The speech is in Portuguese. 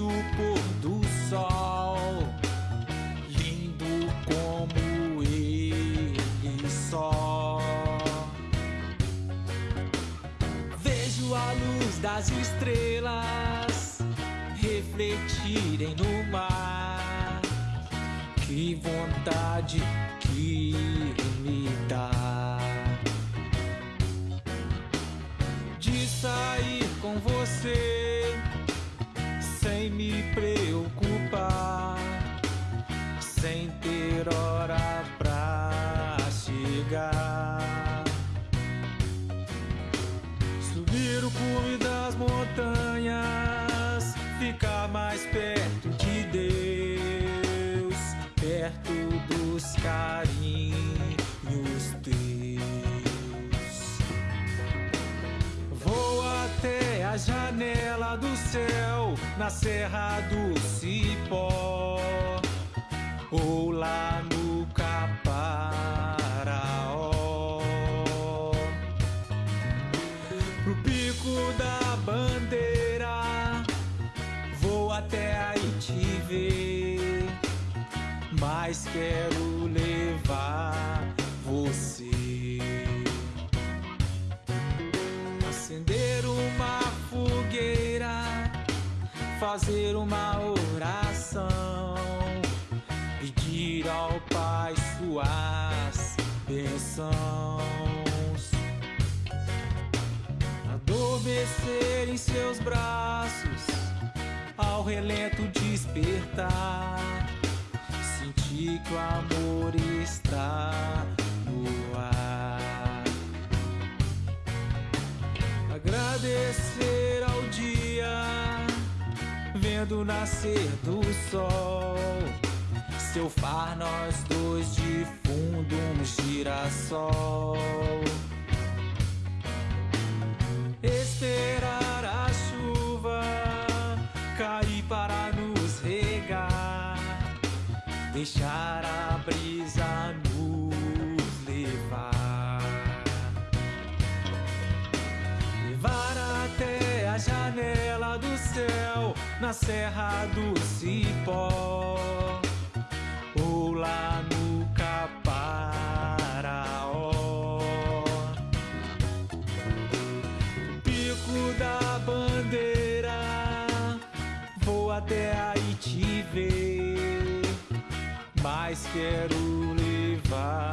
Vejo o pôr do sol, lindo como ele só. Vejo a luz das estrelas refletirem no mar. Que vontade que me dá sem me preocupar, sem ter hora pra chegar. Subir o cume das montanhas, ficar mais perto de Deus, perto dos carinhos janela do céu, na Serra do Cipó, ou lá no Caparaó. Pro pico da bandeira, vou até aí te ver, mas quero levar você. Acender fazer uma oração, pedir ao Pai suas bênçãos. Adormecer em seus braços, ao relento despertar, sentir que o amor está no ar. Agradecer vendo nascer do sol. Seu far, nós dois de fundo, um girassol. Esperar a chuva cair para nos regar, deixar a brisa na Serra do Cipó ou lá no Caparaó. pico da bandeira. Vou até aí te ver, mas quero levar